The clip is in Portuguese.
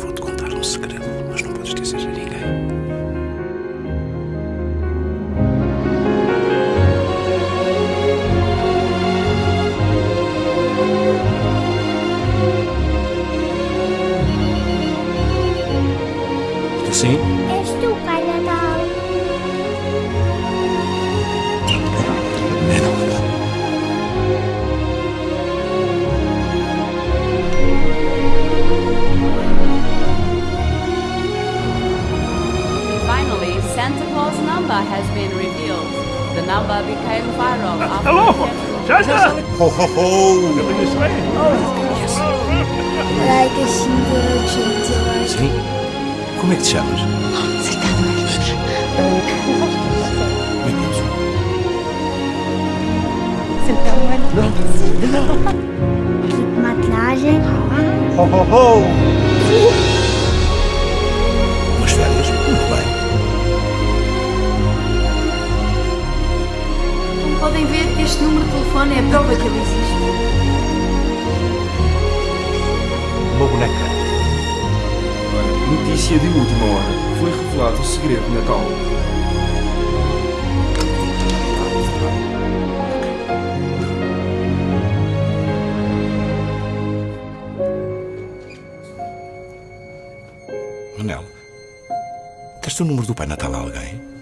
Vou-te contar um segredo, mas não podes dizer a ninguém. Sim. És tu, Pai Santa Claus number has been revealed. The number became viral uh, after... Hello! Santa! Ho ho ho! Look this! Like a single gentle... Sì? Come ti chiami? Oh, sei tanto Mi piace. Sentiamo il No! Matlage. Ho ho ho! Podem ver, este número de telefone é a prova que ele existe. Uma boneca. Notícia de última hora. Foi revelado o segredo de Natal. Manel, deste o número do Pai Natal a alguém?